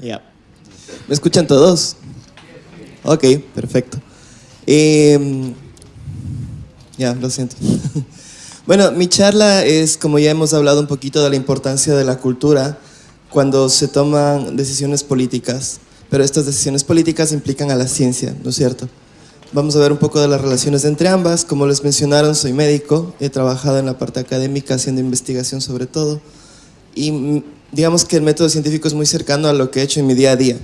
Ya. ¿Me escuchan todos? Ok, perfecto. Em, ya, lo siento. bueno, mi charla es, como ya hemos hablado un poquito de la importancia de la cultura cuando se toman decisiones políticas, pero estas decisiones políticas implican a la ciencia, ¿no es cierto? Vamos a ver un poco de las relaciones entre ambas. Como les mencionaron, soy médico, he trabajado en la parte académica haciendo investigación sobre todo y digamos que el método científico es muy cercano a lo que he hecho en mi día a día.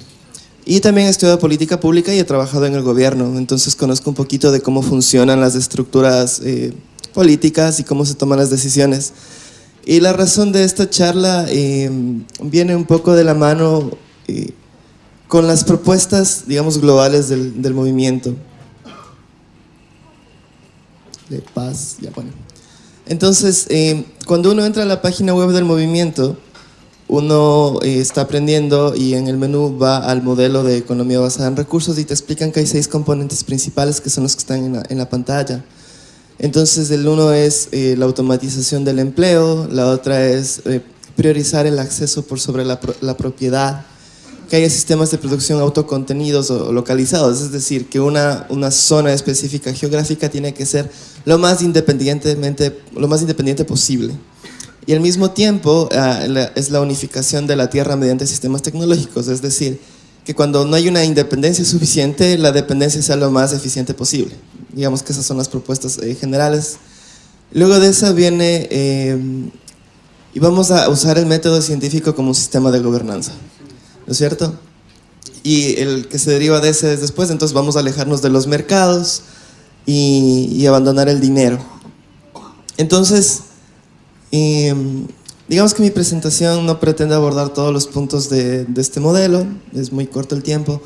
Y también he estudiado política pública y he trabajado en el gobierno, entonces conozco un poquito de cómo funcionan las estructuras eh, políticas y cómo se toman las decisiones. Y la razón de esta charla eh, viene un poco de la mano eh, con las propuestas, digamos, globales del, del movimiento. De paz, ya bueno. Entonces, cuando uno entra a la página web del movimiento, uno eh, está aprendiendo y en el menú va al modelo de economía basada en recursos y te explican que hay seis componentes principales que son los que están en la, pantalla. Entonces el uno es eh, la automatización del empleo, la otra es eh, priorizar el acceso por sobre la, propiedad, que haya sistemas de producción autocontenidos o localizados, es decir, que una, una zona específica geográfica tiene que ser lo más, independientemente, lo más independiente posible. Y al mismo tiempo ah, es la unificación de la Tierra mediante sistemas tecnológicos, es decir, que cuando no hay una independencia suficiente, la dependencia sea lo más eficiente posible. Digamos que esas son las propuestas eh, generales. Luego de eso viene, eh, y vamos a usar el método científico como un sistema de gobernanza, ¿no es cierto? Y el que se deriva de ese es después, entonces vamos a alejarnos de los mercados y, y abandonar el dinero. Entonces, y digamos que mi presentación no pretende abordar todos los puntos de, este modelo, es muy corto el tiempo,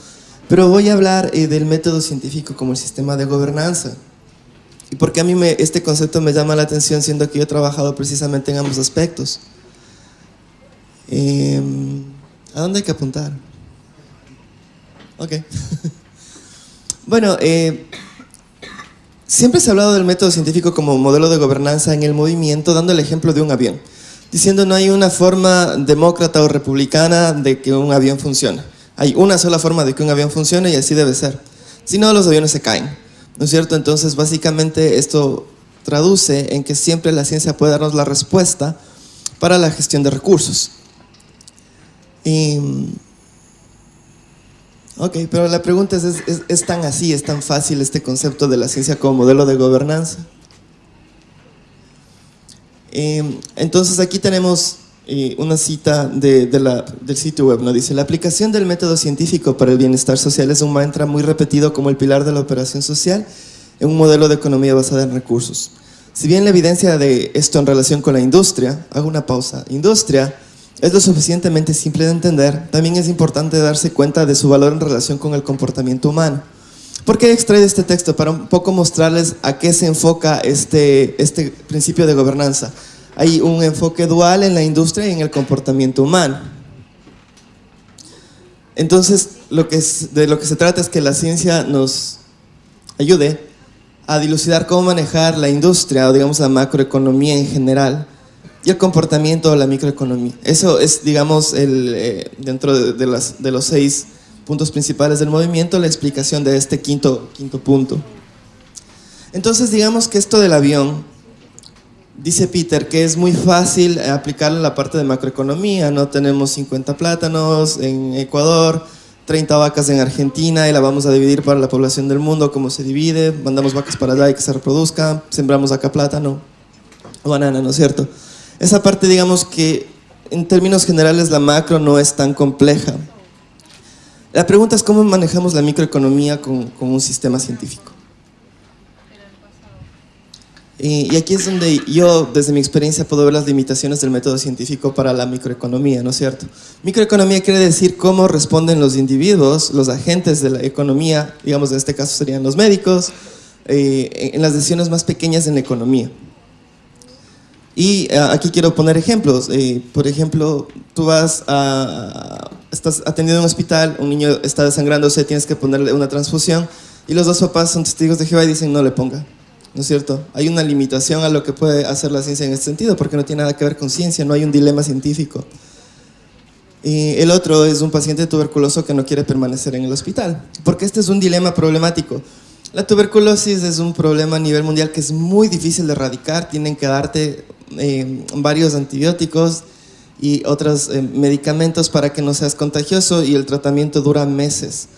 pero voy a hablar eh, del método científico como el sistema de gobernanza. Y porque a mí me, este concepto me llama la atención siendo que yo he trabajado precisamente en ambos aspectos. Em, ¿A dónde hay que apuntar? Ok. bueno, eh, Siempre se ha hablado del método científico como modelo de gobernanza en el movimiento, dando el ejemplo de un avión, diciendo no hay una forma demócrata o republicana de que un avión funcione. Hay una sola forma de que un avión funcione y así debe ser. Si no, los aviones se caen. ¿No es cierto? Entonces, básicamente esto traduce en que siempre la ciencia puede darnos la respuesta para la gestión de recursos. Y Ok, pero la pregunta es, ¿es, tan así, es tan fácil este concepto de la ciencia como modelo de gobernanza? Em, entonces aquí tenemos eh, una cita de, del sitio web, ¿no? Dice, la aplicación del método científico para el bienestar social es un mantra muy repetido como el pilar de la operación social en un modelo de economía basada en recursos. Si bien la evidencia de esto en relación con la industria, hago una pausa, industria es lo suficientemente simple de entender, también es importante darse cuenta de su valor en relación con el comportamiento humano. ¿Por qué he extraído este texto? Para un poco mostrarles a qué se enfoca este, este principio de gobernanza. Hay un enfoque dual en la industria y en el comportamiento humano. Entonces, lo que de lo que se trata es que la ciencia nos ayude a dilucidar cómo manejar la industria o digamos la macroeconomía en general y el comportamiento de la microeconomía. Eso es, digamos, el, eh, dentro de, las, los seis puntos principales del movimiento, la explicación de este quinto, quinto punto. Entonces, digamos que esto del avión, dice Peter, que es muy fácil aplicarlo en la parte de macroeconomía, no tenemos 50 plátanos en Ecuador, 30 vacas en Argentina y la vamos a dividir para la población del mundo, cómo se divide, mandamos vacas para allá y que se reproduzcan, sembramos acá plátano o banana, ¿no es cierto? Esa parte, digamos que en términos generales la macro no es tan compleja. La pregunta es cómo manejamos la microeconomía con, un sistema científico. Y, aquí es donde yo, desde mi experiencia, puedo ver las limitaciones del método científico para la microeconomía, ¿no es cierto? Microeconomía quiere decir cómo responden los individuos, los agentes de la economía, digamos en este caso serían los médicos, eh, en las decisiones más pequeñas en la economía. Y eh, aquí quiero poner ejemplos. Eh, por ejemplo, tú vas a, estás atendiendo en un hospital, un niño está desangrándose, tienes que ponerle una transfusión y los dos papás son testigos de Jehová y dicen no le ponga. ¿No es cierto? Hay una limitación a lo que puede hacer la ciencia en este sentido porque no tiene nada que ver con ciencia, no hay un dilema científico. Y el otro es un paciente tuberculoso que no quiere permanecer en el hospital, porque este es un dilema problemático. La tuberculosis es un problema a nivel mundial que es muy difícil de erradicar, tienen que darte eh, varios antibióticos y otros eh, medicamentos para que no seas contagioso y el tratamiento dura meses.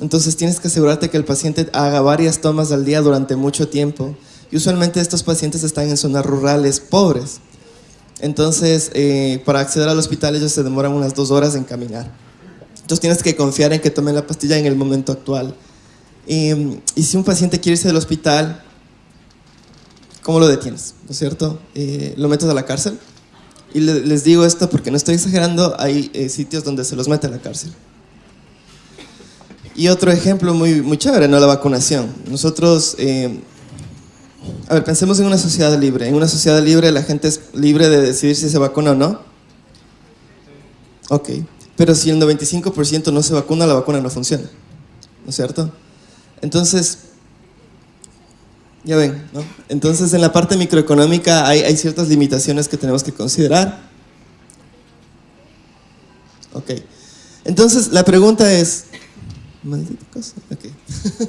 Entonces tienes que asegurarte que el paciente haga varias tomas al día durante mucho tiempo. Y usualmente estos pacientes están en zonas rurales pobres. Entonces, eh, para acceder al hospital ellos se demoran unas dos horas en caminar. Entonces tienes que confiar en que tomen la pastilla en el momento actual. Y, si un paciente quiere irse del hospital, ¿cómo lo detienes? ¿No es cierto? Eh, ¿Lo metes a la cárcel? Y les digo esto porque no estoy exagerando, hay eh, sitios donde se los mete a la cárcel. Y otro ejemplo muy, muy chévere, ¿no? La vacunación. Nosotros a ver, pensemos en una sociedad libre. En una sociedad libre la gente es libre de decidir si se vacuna o no. Ok. Pero si el 95% no se vacuna, la vacuna no funciona. ¿No es cierto? Entonces, ya ven, ¿no? Entonces en la parte microeconómica hay, hay ciertas limitaciones que tenemos que considerar. Ok. Entonces la pregunta es... Maldita cosa. Ok.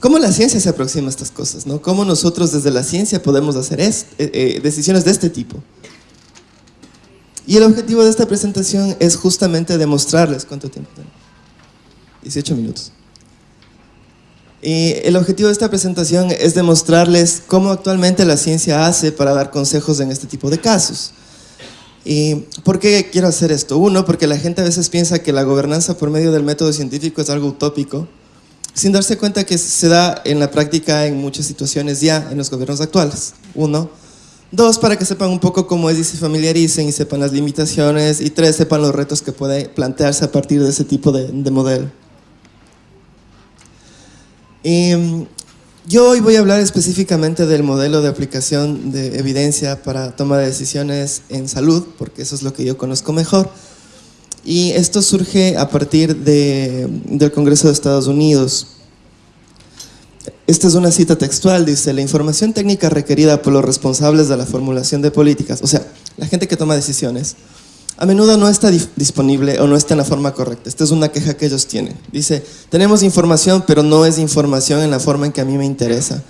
¿Cómo la ciencia se aproxima a estas cosas? ¿no? ¿Cómo nosotros desde la ciencia podemos hacer eh, eh, decisiones de este tipo? Y el objetivo de esta presentación es justamente demostrarles cuánto tiempo tengo. 18 minutos. Y el objetivo de esta presentación es demostrarles cómo actualmente la ciencia hace para dar consejos en este tipo de casos. ¿Y por qué quiero hacer esto? Uno, porque la gente a veces piensa que la gobernanza por medio del método científico es algo utópico sin darse cuenta que se da en la práctica en muchas situaciones ya en los gobiernos actuales. Uno. Dos, para que sepan un poco cómo es y se familiaricen y sepan las limitaciones. Y tres, sepan los retos que puede plantearse a partir de ese tipo de, modelo. Y mm, yo hoy voy a hablar específicamente del modelo de aplicación de evidencia para toma de decisiones en salud, porque eso es lo que yo conozco mejor. Y esto surge a partir de, del Congreso de Estados Unidos. Esta es una cita textual, dice, la información técnica requerida por los responsables de la formulación de políticas, o sea, la gente que toma decisiones, a menudo no está disponible o no está en la forma correcta. Esta es una queja que ellos tienen. Dice, tenemos información, pero no es información en la forma en que a mí me interesa.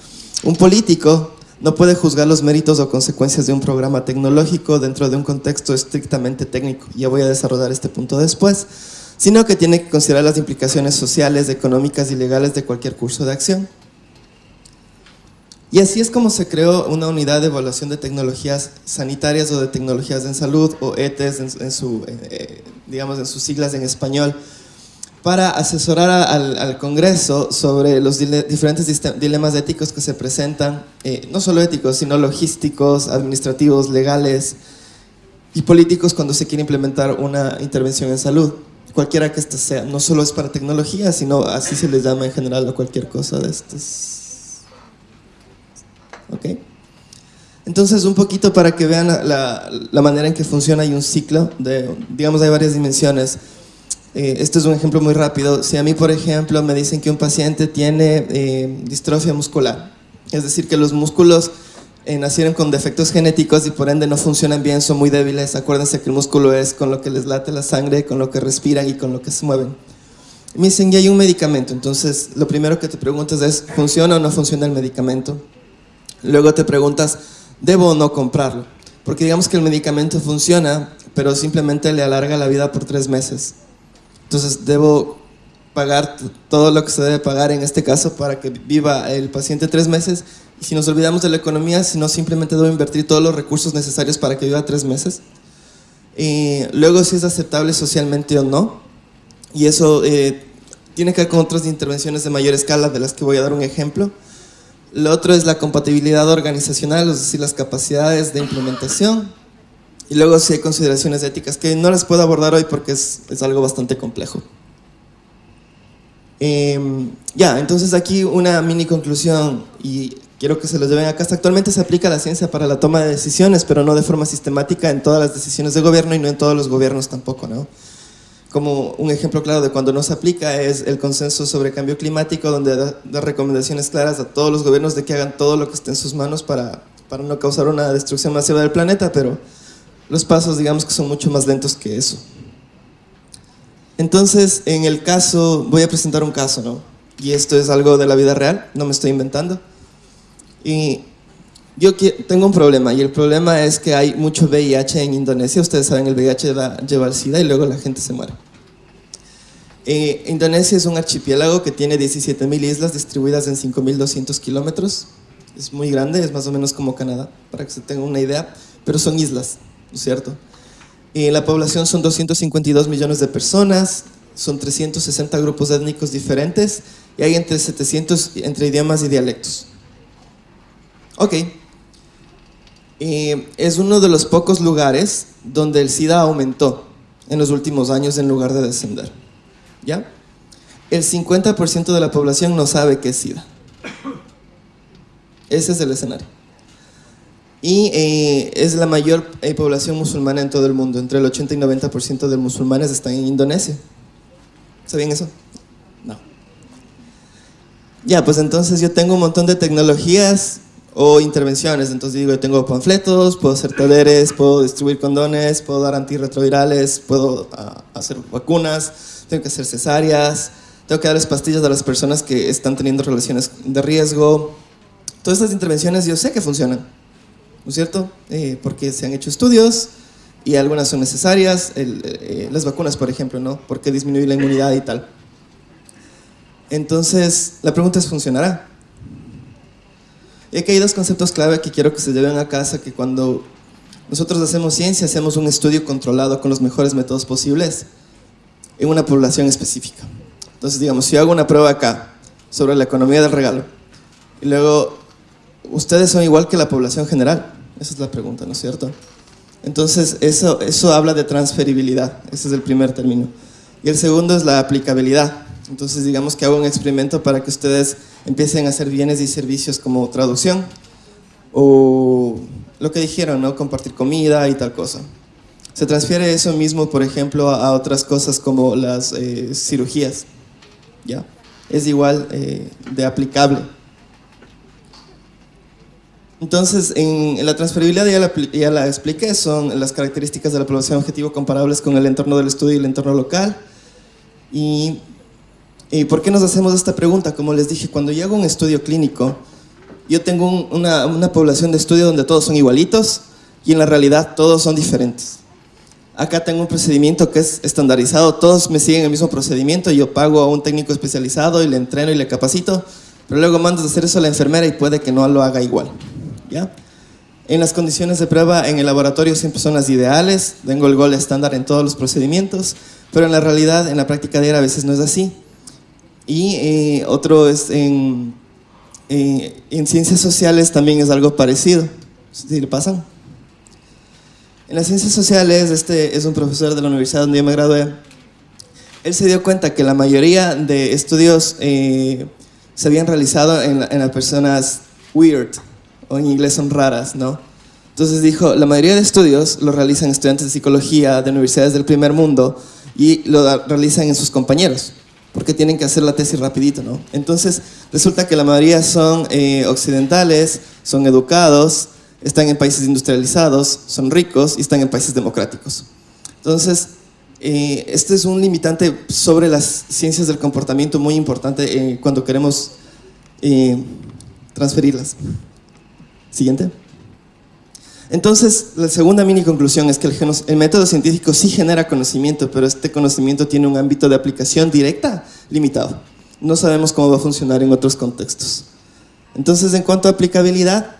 Un político no puede juzgar los méritos o consecuencias de un programa tecnológico dentro de un contexto estrictamente técnico, ya voy a desarrollar este punto después, sino que tiene que considerar las implicaciones sociales, económicas y legales de cualquier curso de acción. Y así es como se creó una unidad de evaluación de tecnologías sanitarias o de tecnologías en salud, o ETES en, su, eh, digamos en sus siglas en español, para asesorar al, Congreso sobre los diferentes dilemas éticos que se presentan, eh, no solo éticos, sino logísticos, administrativos, legales y políticos cuando se quiere implementar una intervención en salud, cualquiera que ésta sea. No solo es para tecnología, sino así se les llama en general a cualquier cosa de estas. ¿Ok? Entonces, un poquito para que vean la, manera en que funciona, hay un ciclo, de, digamos, hay varias dimensiones. Eh, esto es un ejemplo muy rápido. Si a mí, por ejemplo, me dicen que un paciente tiene eh, distrofia muscular, es decir, que los músculos eh, nacieron con defectos genéticos y por ende no funcionan bien, son muy débiles. Acuérdense que el músculo es con lo que les late la sangre, con lo que respiran y con lo que se mueven. Me dicen, ya hay un medicamento, entonces lo primero que te preguntas es, ¿funciona o no funciona el medicamento? Luego te preguntas, ¿debo o no comprarlo? Porque digamos que el medicamento funciona, pero simplemente le alarga la vida por tres meses. Entonces debo pagar todo lo que se debe pagar en este caso para que viva el paciente tres meses y si nos olvidamos de la economía, si no simplemente debo invertir todos los recursos necesarios para que viva tres meses. Y luego si es aceptable socialmente o no. Y eso eh, tiene que ver con otras intervenciones de mayor escala de las que voy a dar un ejemplo. Lo otro es la compatibilidad organizacional, es decir, las capacidades de implementación. Y luego sí hay consideraciones éticas que no las puedo abordar hoy porque es, es algo bastante complejo. Em, ya, entonces aquí una mini conclusión y quiero que se los lleven acá. Actualmente se aplica la ciencia para la toma de decisiones, pero no de forma sistemática en todas las decisiones de gobierno y no en todos los gobiernos tampoco, ¿no? Como un ejemplo claro de cuando no se aplica es el consenso sobre cambio climático, donde da, recomendaciones claras a todos los gobiernos de que hagan todo lo que esté en sus manos para, para no causar una destrucción masiva del planeta, pero los pasos digamos que son mucho más lentos que eso. Entonces, en el caso, voy a presentar un caso, ¿no? Y esto es algo de la vida real, no me estoy inventando. Y yo tengo un problema, y el problema es que hay mucho VIH en Indonesia. Ustedes saben, el VIH lleva al SIDA y luego la gente se muere. Eh, Indonesia es un archipiélago que tiene 17.000 islas distribuidas en 5.200 kilómetros. Es muy grande, es más o menos como Canadá, para que se tenga una idea, pero son islas, ¿no es cierto? Y la población son 252 millones de personas, son 360 grupos étnicos diferentes y hay entre 700 entre idiomas y dialectos. Ok. Es uno de los pocos lugares donde el SIDA aumentó en los últimos años en lugar de descender. ¿Ya? El 50% de la población no sabe qué es SIDA. Ese es el escenario. Y eh, es la mayor eh, población musulmana en todo el mundo. Entre el 80 y 90% de musulmanes están en Indonesia. ¿Sabían eso? No. Ya, pues entonces yo tengo un montón de tecnologías o intervenciones. Entonces digo, yo tengo panfletos, puedo hacer talleres, puedo distribuir condones, puedo dar antirretrovirales, puedo ah, hacer vacunas, tengo que hacer cesáreas, tengo que darles pastillas a las personas que están teniendo relaciones de riesgo. Todas estas intervenciones yo sé que funcionan, ¿no es cierto? Eh, porque se han hecho estudios y algunas son necesarias, eh, las vacunas por ejemplo, ¿no? Porque disminuye la inmunidad y tal. Entonces, la pregunta es, ¿funcionará? Y aquí hay dos conceptos clave que quiero que se lleven a casa, que cuando nosotros hacemos ciencia, hacemos un estudio controlado con los mejores métodos posibles en una población específica. Entonces, digamos, si yo hago una prueba acá sobre la economía del regalo, y luego, ¿ustedes son igual que la población general? Esa es la pregunta, ¿no es cierto? Entonces, eso, eso habla de transferibilidad, ese es el primer término. Y el segundo es la aplicabilidad. Entonces, digamos que hago un experimento para que ustedes empiecen a hacer bienes y servicios como traducción o lo que dijeron, ¿no? Compartir comida y tal cosa. Se transfiere eso mismo, por ejemplo, a otras cosas como las eh, cirugías. ¿Ya? Es igual eh, de aplicable. Entonces, en la transferibilidad ya la, ya la, expliqué, son las características de la población objetivo comparables con el entorno del estudio y el entorno local. Y, y ¿por qué nos hacemos esta pregunta? Como les dije, cuando yo hago un estudio clínico, yo tengo una, una población de estudio donde todos son igualitos y en la realidad todos son diferentes acá tengo un procedimiento que es estandarizado, todos me siguen el mismo procedimiento, yo pago a un técnico especializado y le entreno y le capacito, pero luego mandas a hacer eso a la enfermera y puede que no lo haga igual. ¿ya? En las condiciones de prueba en el laboratorio siempre son las ideales, tengo el gol estándar en todos los procedimientos, pero en la realidad, en la práctica diaria a veces no es así. Y eh, otro es en, en ciencias sociales también es algo parecido. ¿Sí le pasan? En las ciencias sociales, este es un profesor de la universidad donde yo me gradué. Él se dio cuenta que la mayoría de estudios eh, se habían realizado en, las personas weird, o en inglés son raras, ¿no? Entonces dijo, la mayoría de estudios lo realizan estudiantes de psicología de universidades del primer mundo y lo realizan en sus compañeros, porque tienen que hacer la tesis rapidito, ¿no? Entonces resulta que la mayoría son eh, occidentales, son educados, están en países industrializados, son ricos y están en países democráticos. Entonces, eh, este es un limitante sobre las ciencias del comportamiento muy importante eh, cuando queremos eh, transferirlas. Siguiente. Entonces, la segunda mini conclusión es que el, método científico sí genera conocimiento, pero este conocimiento tiene un ámbito de aplicación directa limitado. No sabemos cómo va a funcionar en otros contextos. Entonces, en cuanto a aplicabilidad,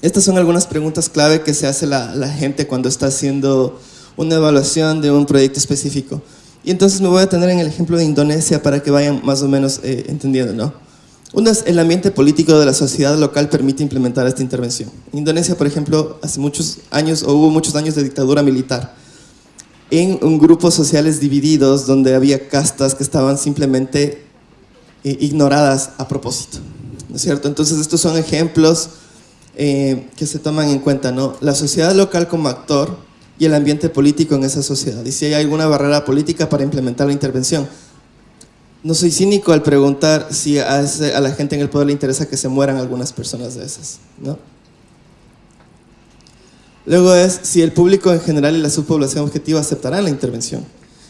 estas son algunas preguntas clave que se hace la, gente cuando está haciendo una evaluación de un proyecto específico. Y entonces me voy a tener en el ejemplo de Indonesia para que vayan más o menos eh, entendiendo, ¿no? Uno es el ambiente político de la sociedad local permite implementar esta intervención. En Indonesia, por ejemplo, hace muchos años, o hubo muchos años de dictadura militar, en un grupos sociales divididos donde había castas que estaban simplemente eh, ignoradas a propósito, ¿no es cierto? Entonces estos son ejemplos eh, que se toman en cuenta, ¿no? La sociedad local como actor y el ambiente político en esa sociedad. Y si hay alguna barrera política para implementar la intervención. No soy cínico al preguntar si a, la gente en el poder le interesa que se mueran algunas personas de esas, ¿no? Luego es si el público en general y la subpoblación objetiva aceptarán la intervención.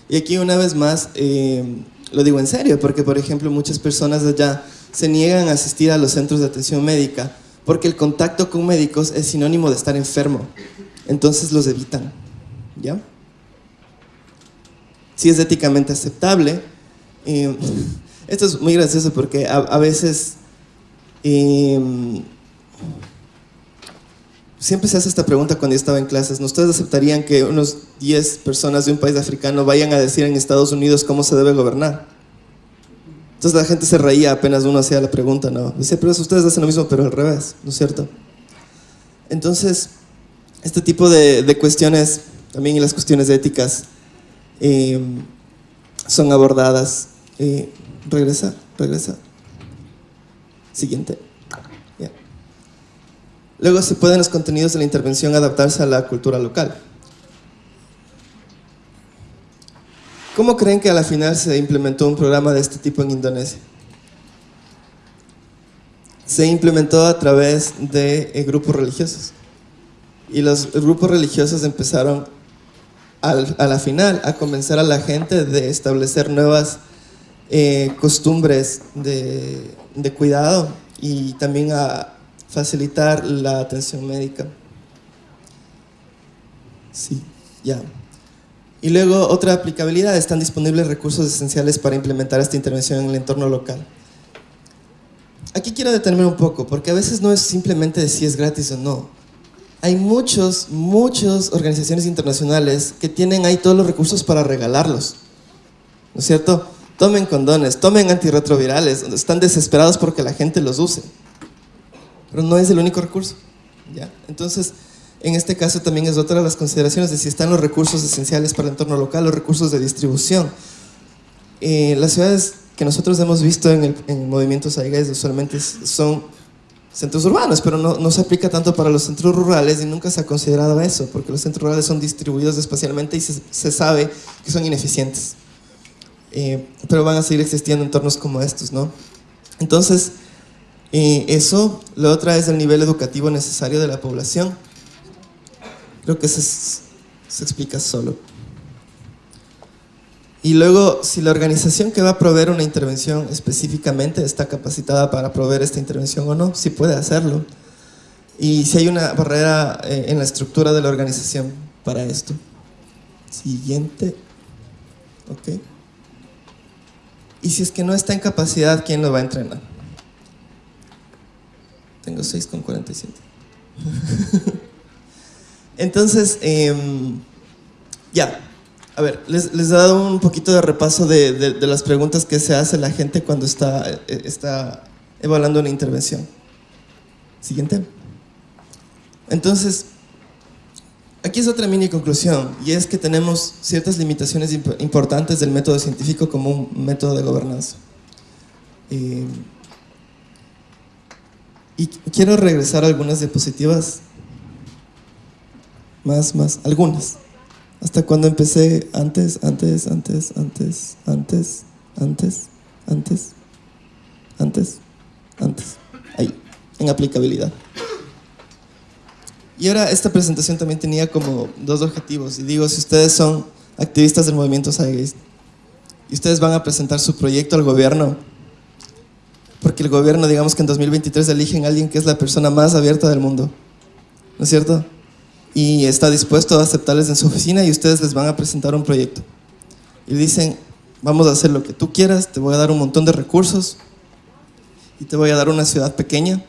Y aquí una vez más, eh, lo digo en serio, porque por ejemplo muchas personas allá se niegan a asistir a los centros de atención médica porque el contacto con médicos es sinónimo de estar enfermo. Entonces los evitan. ¿Ya? Si es éticamente aceptable. Eh, esto es muy gracioso porque a, veces eh, siempre se hace esta pregunta cuando yo estaba en clases. ¿Ustedes aceptarían que unos 10 personas de un país africano vayan a decir en Estados Unidos cómo se debe gobernar? Entonces la gente se reía apenas uno hacía la pregunta, ¿no? Dice, pero ustedes hacen lo mismo, pero al revés, ¿no es cierto? Entonces, este tipo de, cuestiones, también las cuestiones éticas, eh, son abordadas. Eh, regresa, regresa. Siguiente. Luego se pueden los contenidos de la intervención adaptarse a la cultura local. ¿Cómo creen que a la final se implementó un programa de este tipo en Indonesia? Se implementó a través de eh, grupos religiosos. Y los grupos religiosos empezaron a la final a convencer a la gente de establecer nuevas eh, costumbres de, cuidado y también a facilitar la atención médica. Sí, ya. Y luego otra aplicabilidad, están disponibles recursos esenciales para implementar esta intervención en el entorno local. Aquí quiero detenerme un poco, porque a veces no es simplemente si es gratis o no. Hay muchos, muchas organizaciones internacionales que tienen ahí todos los recursos para regalarlos. ¿No es cierto? Tomen condones, tomen antirretrovirales, están desesperados porque la gente los use pero no es el único recurso. ¿ya? Entonces, en este caso también es otra de las consideraciones de si están los recursos esenciales para el entorno local, los recursos de distribución. Eh, las ciudades que nosotros hemos visto en el en movimiento usualmente son centros urbanos, pero no, no, se aplica tanto para los centros rurales y nunca se ha considerado eso, porque los centros rurales son distribuidos espacialmente y se, se sabe que son ineficientes. Eh, pero van a seguir existiendo entornos como estos, ¿no? Entonces, y eso, lo otra es el nivel educativo necesario de la población. Creo que se, se explica solo. Y luego, si la organización que va a proveer una intervención específicamente está capacitada para proveer esta intervención o no, si puede hacerlo. Y si hay una barrera eh, en la estructura de la organización para esto. Siguiente. Ok. Y si es que no está en capacidad, ¿quién lo va a entrenar? Tengo 6,47. Entonces, em, ya. A ver, les, he dado un poquito de repaso de, las preguntas que se hace la gente cuando está, eh, está evaluando una intervención. Siguiente. Entonces, aquí es otra mini conclusión, y es que tenemos ciertas limitaciones importantes del método científico como un método de gobernanza. Eh, y quiero regresar a algunas diapositivas. Más, más, algunas. Hasta cuando empecé antes, antes, antes, antes, antes, antes, antes, antes, antes. Ahí, en aplicabilidad. Y ahora esta presentación también tenía como dos objetivos. Y digo, si ustedes son activistas del movimiento Saigeist y ustedes van a presentar su proyecto al gobierno, porque el gobierno, digamos que en 2023 eligen a alguien que es la persona más abierta del mundo, ¿no es cierto? Y está dispuesto a aceptarles en su oficina y ustedes les van a presentar un proyecto. Y dicen, vamos a hacer lo que tú quieras, te voy a dar un montón de recursos y te voy a dar una ciudad pequeña.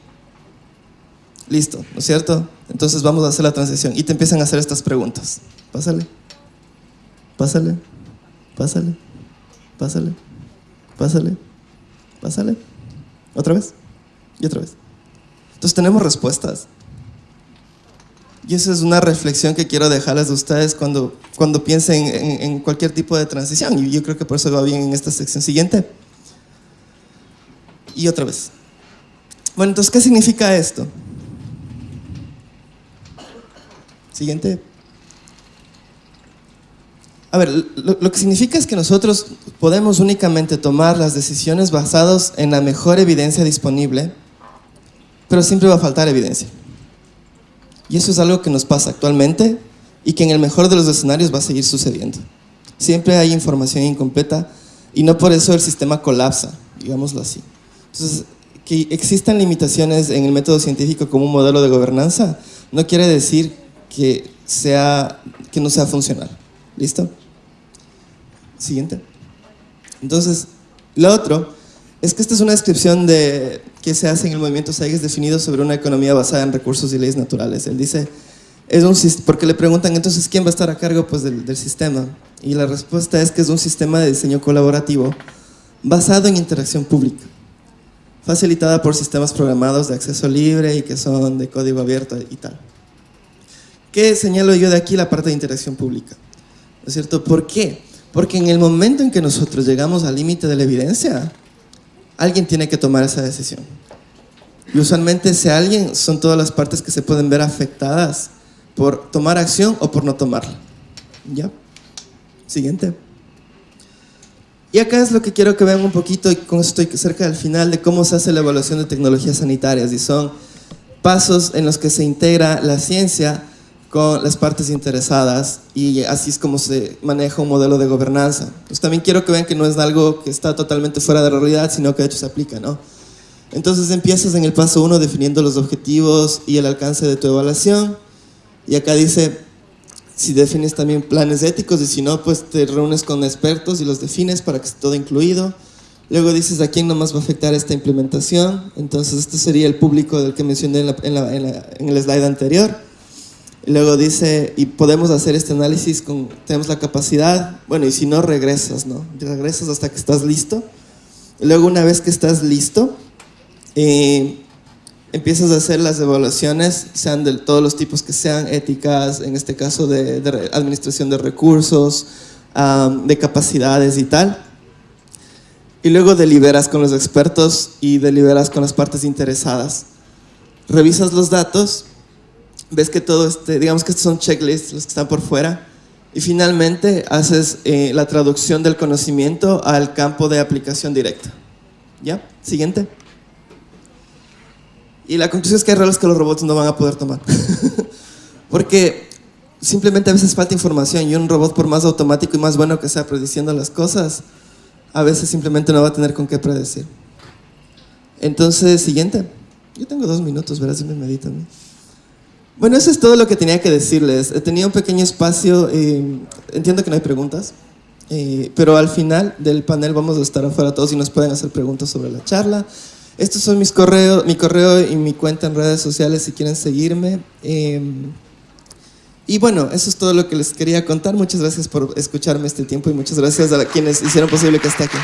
Listo, ¿no es cierto? Entonces vamos a hacer la transición y te empiezan a hacer estas preguntas. Pásale, pásale, pásale, pásale, pásale, pásale. ¿Otra vez? Y otra vez. Entonces tenemos respuestas. Y esa es una reflexión que quiero dejarles de ustedes cuando, cuando piensen en, cualquier tipo de transición. Y yo creo que por eso va bien en esta sección siguiente. Y otra vez. Bueno, entonces, ¿qué significa esto? Siguiente. A ver, lo, que significa es que nosotros podemos únicamente tomar las decisiones basadas en la mejor evidencia disponible, pero siempre va a faltar evidencia. Y eso es algo que nos pasa actualmente y que en el mejor de los escenarios va a seguir sucediendo. Siempre hay información incompleta y no por eso el sistema colapsa, digámoslo así. Entonces, que existan limitaciones en el método científico como un modelo de gobernanza no quiere decir que, sea, que no sea funcional. ¿Listo? Siguiente. Entonces, lo otro es que esta es una descripción de qué se hace en el movimiento SAIGES definido sobre una economía basada en recursos y leyes naturales. Él dice, es un, porque le preguntan entonces quién va a estar a cargo pues, del, del sistema. Y la respuesta es que es un sistema de diseño colaborativo basado en interacción pública, facilitada por sistemas programados de acceso libre y que son de código abierto y tal. ¿Qué señalo yo de aquí la parte de interacción pública? ¿No es cierto? ¿Por qué? Porque en el momento en que nosotros llegamos al límite de la evidencia, alguien tiene que tomar esa decisión. Y usualmente ese alguien son todas las partes que se pueden ver afectadas por tomar acción o por no tomarla. ¿Ya? Siguiente. Y acá es lo que quiero que vean un poquito, y con esto estoy cerca del final, de cómo se hace la evaluación de tecnologías sanitarias. Y son pasos en los que se integra la ciencia con las partes interesadas y así es como se maneja un modelo de gobernanza. Pues también quiero que vean que no es algo que está totalmente fuera de la realidad, sino que de hecho se aplica, ¿no? Entonces empiezas en el paso uno definiendo los objetivos y el alcance de tu evaluación y acá dice si defines también planes éticos y si no, pues te reúnes con expertos y los defines para que esté todo incluido. Luego dices a quién nomás va a afectar esta implementación. Entonces este sería el público del que mencioné en, en el slide anterior. Luego dice, y podemos hacer este análisis, con, tenemos la capacidad, bueno, y si no, regresas, ¿no? Regresas hasta que estás listo. luego una vez que estás listo, eh, empiezas a hacer las evaluaciones, sean de todos los tipos que sean, éticas, en este caso de, administración de recursos, de capacidades y tal. Y luego deliberas con los expertos y deliberas con las partes interesadas. Revisas los datos ves que todo este, digamos que estos son checklists, los que están por fuera, y finalmente haces eh, la traducción del conocimiento al campo de aplicación directa. ¿Ya? Siguiente. Y la conclusión es que hay roles que los robots no van a poder tomar. Porque simplemente a veces falta información y un robot por más automático y más bueno que sea prediciendo las cosas, a veces simplemente no va a tener con qué predecir. Entonces, siguiente. Yo tengo dos minutos, verás si me meditan. Bueno, eso es todo lo que tenía que decirles. Tenía un pequeño espacio, eh, entiendo que no hay preguntas, eh, pero al final del panel vamos a estar afuera todos y nos pueden hacer preguntas sobre la charla. Estos son mis correos, mi correo y mi cuenta en redes sociales si quieren seguirme. Eh, y bueno, eso es todo lo que les quería contar. Muchas gracias por escucharme este tiempo y muchas gracias a quienes hicieron posible que esté aquí.